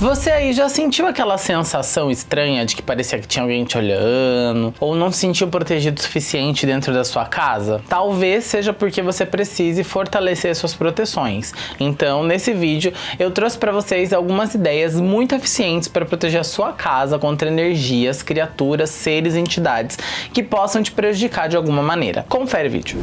Você aí já sentiu aquela sensação estranha de que parecia que tinha alguém te olhando? Ou não se sentiu protegido o suficiente dentro da sua casa? Talvez seja porque você precise fortalecer suas proteções. Então, nesse vídeo, eu trouxe para vocês algumas ideias muito eficientes para proteger a sua casa contra energias, criaturas, seres e entidades que possam te prejudicar de alguma maneira. Confere o vídeo.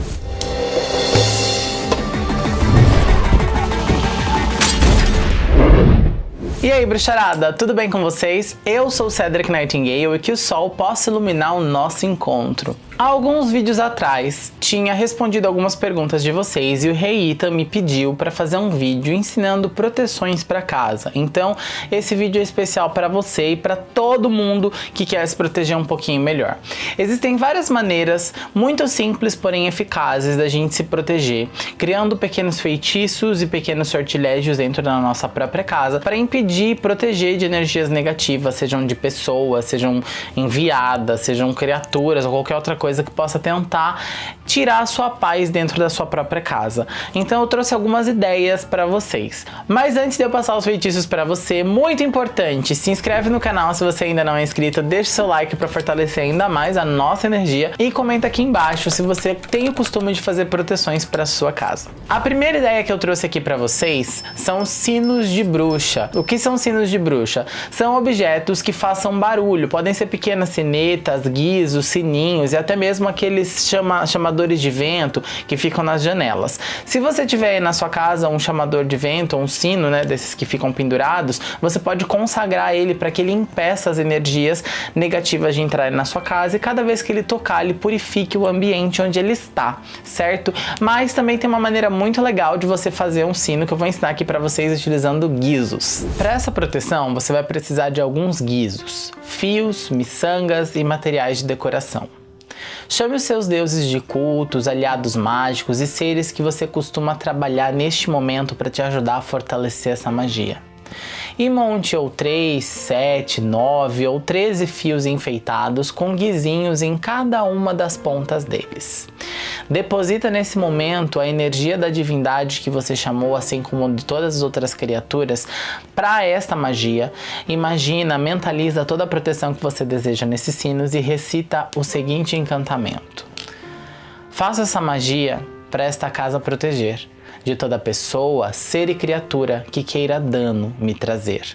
E aí, bruxarada, tudo bem com vocês? Eu sou Cedric Nightingale e que o sol possa iluminar o nosso encontro. Há alguns vídeos atrás, tinha respondido algumas perguntas de vocês e o Rei Ita me pediu para fazer um vídeo ensinando proteções para casa. Então, esse vídeo é especial para você e para todo mundo que quer se proteger um pouquinho melhor. Existem várias maneiras muito simples, porém eficazes da gente se proteger, criando pequenos feitiços e pequenos sortilégios dentro da nossa própria casa para impedir e proteger de energias negativas, sejam de pessoas, sejam enviadas, sejam criaturas ou qualquer outra coisa que possa tentar tirar a sua paz dentro da sua própria casa. Então eu trouxe algumas ideias para vocês. Mas antes de eu passar os feitiços para você, muito importante, se inscreve no canal se você ainda não é inscrito, deixa seu like para fortalecer ainda mais a nossa energia e comenta aqui embaixo se você tem o costume de fazer proteções para sua casa. A primeira ideia que eu trouxe aqui para vocês são sinos de bruxa. O que são sinos de bruxa? São objetos que façam barulho, podem ser pequenas sinetas, guizos, sininhos e até mesmo aqueles chama, chamadores de vento que ficam nas janelas. Se você tiver na sua casa um chamador de vento, um sino, né, desses que ficam pendurados, você pode consagrar ele para que ele impeça as energias negativas de entrarem na sua casa e cada vez que ele tocar, ele purifique o ambiente onde ele está, certo? Mas também tem uma maneira muito legal de você fazer um sino que eu vou ensinar aqui para vocês utilizando guizos. Para essa proteção, você vai precisar de alguns guizos, fios, miçangas e materiais de decoração. Chame os seus deuses de cultos, aliados mágicos e seres que você costuma trabalhar neste momento para te ajudar a fortalecer essa magia e monte ou 3, 7, 9 ou 13 fios enfeitados com guizinhos em cada uma das pontas deles. Deposita nesse momento a energia da divindade que você chamou, assim como de todas as outras criaturas, para esta magia. Imagina, mentaliza toda a proteção que você deseja nesses sinos e recita o seguinte encantamento. Faça essa magia para esta casa proteger de toda pessoa, ser e criatura que queira dano me trazer.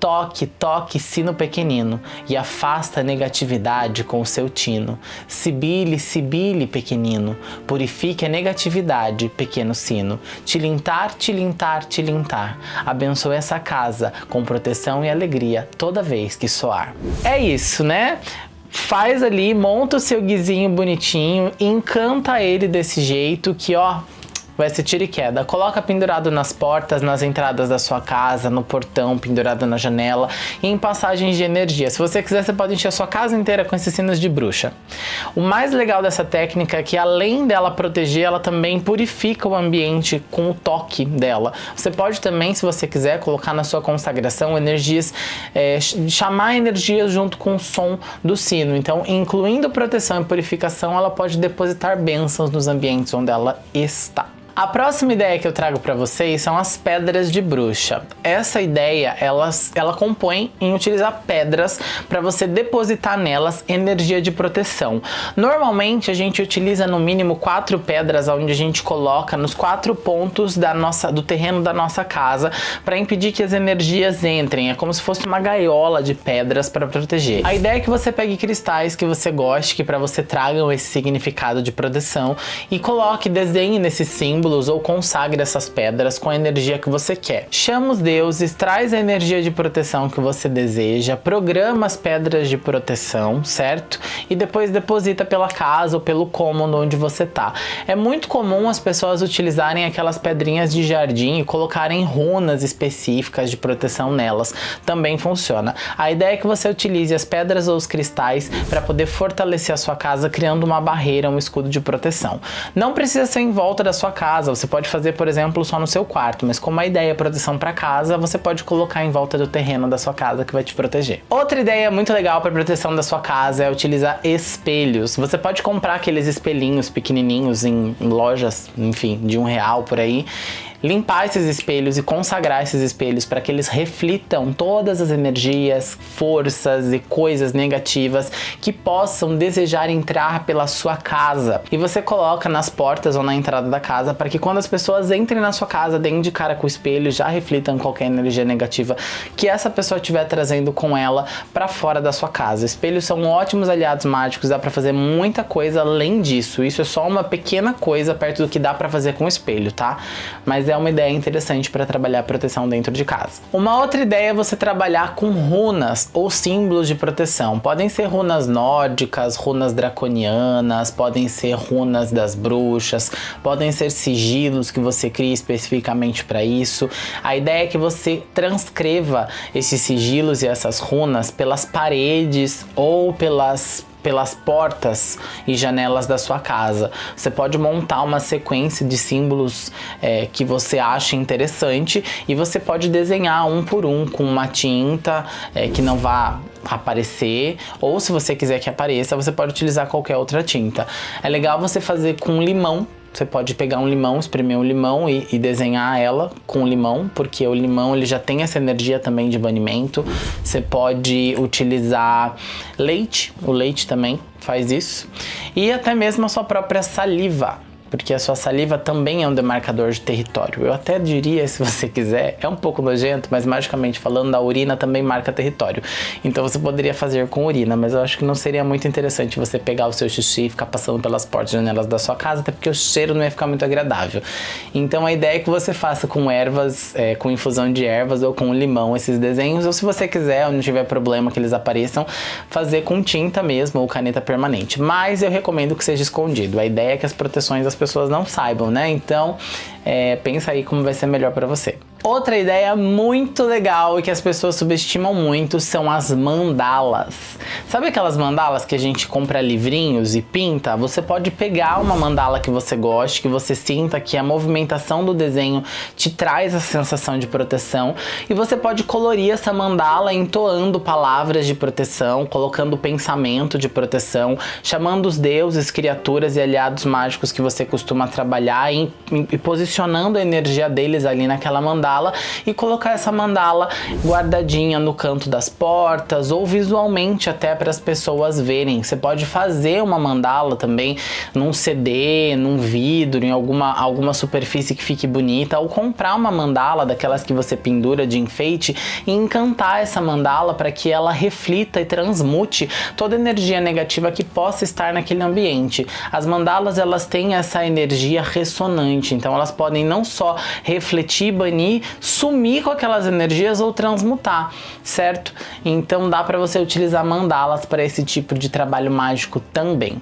Toque, toque sino pequenino e afasta a negatividade com o seu tino. Sibile, sibile pequenino, purifique a negatividade, pequeno sino. Tilintar, tilintar, tilintar. Abençoe essa casa com proteção e alegria toda vez que soar. É isso, né? Faz ali, monta o seu guizinho bonitinho, encanta ele desse jeito que ó, vai ser tiro e queda. Coloca pendurado nas portas, nas entradas da sua casa, no portão, pendurado na janela e em passagens de energia. Se você quiser, você pode encher a sua casa inteira com esses sinos de bruxa. O mais legal dessa técnica é que além dela proteger, ela também purifica o ambiente com o toque dela. Você pode também, se você quiser, colocar na sua consagração energias, é, chamar energias junto com o som do sino. Então, incluindo proteção e purificação, ela pode depositar bênçãos nos ambientes onde ela está. A próxima ideia que eu trago para vocês são as pedras de bruxa. Essa ideia, ela, ela compõe em utilizar pedras para você depositar nelas energia de proteção. Normalmente a gente utiliza no mínimo quatro pedras onde a gente coloca nos quatro pontos da nossa, do terreno da nossa casa para impedir que as energias entrem. É como se fosse uma gaiola de pedras para proteger. A ideia é que você pegue cristais que você goste, que para você tragam esse significado de proteção e coloque, desenhe nesse símbolo símbolos ou consagre essas pedras com a energia que você quer. Chama os deuses, traz a energia de proteção que você deseja, programa as pedras de proteção, certo? E depois deposita pela casa ou pelo cômodo onde você tá. É muito comum as pessoas utilizarem aquelas pedrinhas de jardim e colocarem runas específicas de proteção nelas. Também funciona. A ideia é que você utilize as pedras ou os cristais para poder fortalecer a sua casa criando uma barreira, um escudo de proteção. Não precisa ser em volta da sua casa, casa, você pode fazer, por exemplo, só no seu quarto, mas como a ideia é proteção para casa, você pode colocar em volta do terreno da sua casa que vai te proteger. Outra ideia muito legal para proteção da sua casa é utilizar espelhos. Você pode comprar aqueles espelhinhos pequenininhos em lojas, enfim, de um real por aí, limpar esses espelhos e consagrar esses espelhos para que eles reflitam todas as energias, forças e coisas negativas que possam desejar entrar pela sua casa. E você coloca nas portas ou na entrada da casa para que quando as pessoas entrem na sua casa, deem de cara com o espelho, já reflitam qualquer energia negativa que essa pessoa estiver trazendo com ela para fora da sua casa. Espelhos são ótimos aliados mágicos, dá para fazer muita coisa além disso. Isso é só uma pequena coisa perto do que dá para fazer com o espelho, tá? Mas é uma ideia interessante para trabalhar proteção dentro de casa. Uma outra ideia é você trabalhar com runas ou símbolos de proteção. Podem ser runas nórdicas, runas draconianas, podem ser runas das bruxas, podem ser sigilos que você cria especificamente para isso. A ideia é que você transcreva esses sigilos e essas runas pelas paredes ou pelas pelas portas e janelas da sua casa. Você pode montar uma sequência de símbolos é, que você acha interessante e você pode desenhar um por um com uma tinta é, que não vá aparecer ou se você quiser que apareça você pode utilizar qualquer outra tinta. É legal você fazer com limão você pode pegar um limão, espremer um limão e, e, desenhar ela com limão, porque o limão ele já tem essa energia também de banimento. Você pode utilizar leite, o leite também faz isso. E até mesmo a sua própria saliva porque a sua saliva também é um demarcador de território. Eu até diria, se você quiser, é um pouco nojento, mas magicamente falando, a urina também marca território. Então você poderia fazer com urina, mas eu acho que não seria muito interessante você pegar o seu xixi e ficar passando pelas portas e janelas da sua casa, até porque o cheiro não ia ficar muito agradável. Então a ideia é que você faça com ervas, é, com infusão de ervas ou com limão esses desenhos, ou se você quiser, ou não tiver problema que eles apareçam, fazer com tinta mesmo ou caneta permanente. Mas eu recomendo que seja escondido. A ideia é que as proteções das pessoas não saibam, né? Então, é, pensa aí como vai ser melhor para você. Outra ideia muito legal e que as pessoas subestimam muito são as mandalas. Sabe aquelas mandalas que a gente compra livrinhos e pinta? Você pode pegar uma mandala que você goste, que você sinta que a movimentação do desenho te traz a sensação de proteção e você pode colorir essa mandala entoando palavras de proteção, colocando pensamento de proteção, chamando os deuses, criaturas e aliados mágicos que você costuma trabalhar e, e posicionando a energia deles ali naquela mandala mandala e colocar essa mandala guardadinha no canto das portas ou visualmente até para as pessoas verem. Você pode fazer uma mandala também num CD, num vidro, em alguma, alguma superfície que fique bonita ou comprar uma mandala daquelas que você pendura de enfeite e encantar essa mandala para que ela reflita e transmute toda energia negativa que possa estar naquele ambiente. As mandalas elas têm essa energia ressonante, então elas podem não só refletir, banir sumir com aquelas energias ou transmutar, certo? Então dá para você utilizar mandalas para esse tipo de trabalho mágico também.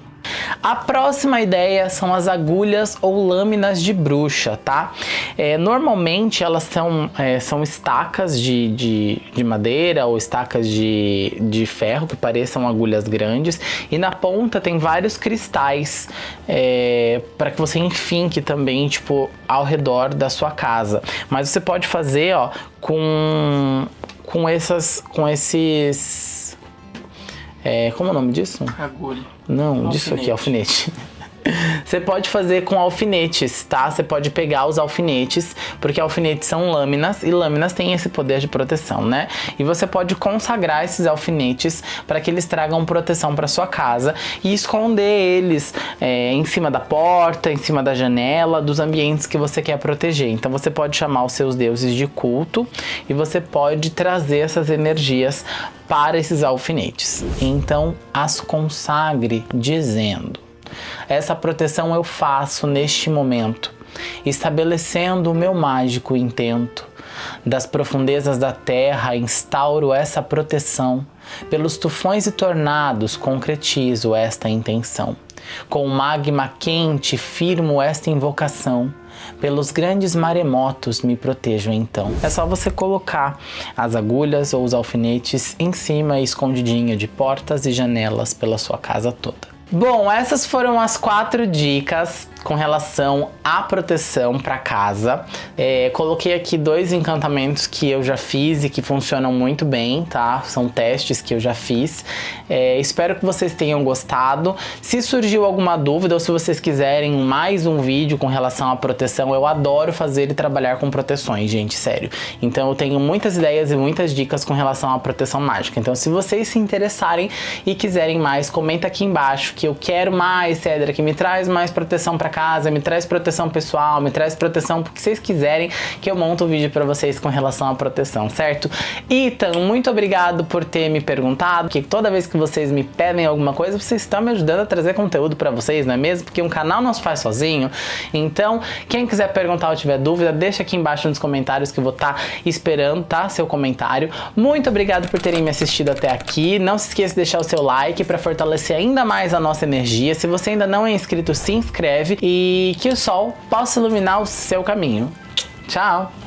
A próxima ideia são as agulhas ou lâminas de bruxa, tá? É, normalmente elas são, é, são estacas de, de, de, madeira ou estacas de, de ferro que pareçam agulhas grandes e na ponta tem vários cristais é, para que você enfinque também, tipo, ao redor da sua casa. Mas você pode fazer, ó, com, com, essas, com esses é, como é o nome disso? Agulha. Não, alfinete. disso aqui, alfinete. Você pode fazer com alfinetes, tá? Você pode pegar os alfinetes, porque alfinetes são lâminas e lâminas têm esse poder de proteção, né? E você pode consagrar esses alfinetes para que eles tragam proteção para sua casa e esconder eles é, em cima da porta, em cima da janela, dos ambientes que você quer proteger. Então você pode chamar os seus deuses de culto e você pode trazer essas energias para esses alfinetes. Então as consagre dizendo: Essa proteção eu faço neste momento, estabelecendo o meu mágico intento. Das profundezas da terra instauro essa proteção, pelos tufões e tornados concretizo esta intenção. Com o magma quente firmo esta invocação, pelos grandes maremotos me protejo então. É só você colocar as agulhas ou os alfinetes em cima escondidinho de portas e janelas pela sua casa toda. Bom, essas foram as quatro dicas com relação à proteção para casa. É, coloquei aqui dois encantamentos que eu já fiz e que funcionam muito bem, tá? São testes que eu já fiz. É, espero que vocês tenham gostado. Se surgiu alguma dúvida ou se vocês quiserem mais um vídeo com relação à proteção, eu adoro fazer e trabalhar com proteções, gente, sério. Então eu tenho muitas ideias e muitas dicas com relação à proteção mágica. Então se vocês se interessarem e quiserem mais, comenta aqui embaixo que eu quero mais, Cedra, que me traz mais proteção para casa, me traz proteção pessoal, me traz proteção porque vocês quiserem que eu monte um vídeo para vocês com relação à proteção, certo? Então, muito obrigado por ter me perguntado, que toda vez que vocês me pedem alguma coisa, vocês estão me ajudando a trazer conteúdo para vocês, não é mesmo? Porque um canal não se faz sozinho. Então, quem quiser perguntar ou tiver dúvida, deixa aqui embaixo nos comentários que eu vou estar tá esperando, tá? Seu comentário. Muito obrigado por terem me assistido até aqui. Não se esqueça de deixar o seu like para fortalecer ainda mais a nossa energia. Se você ainda não é inscrito, se inscreve e que o sol possa iluminar o seu caminho. Tchau!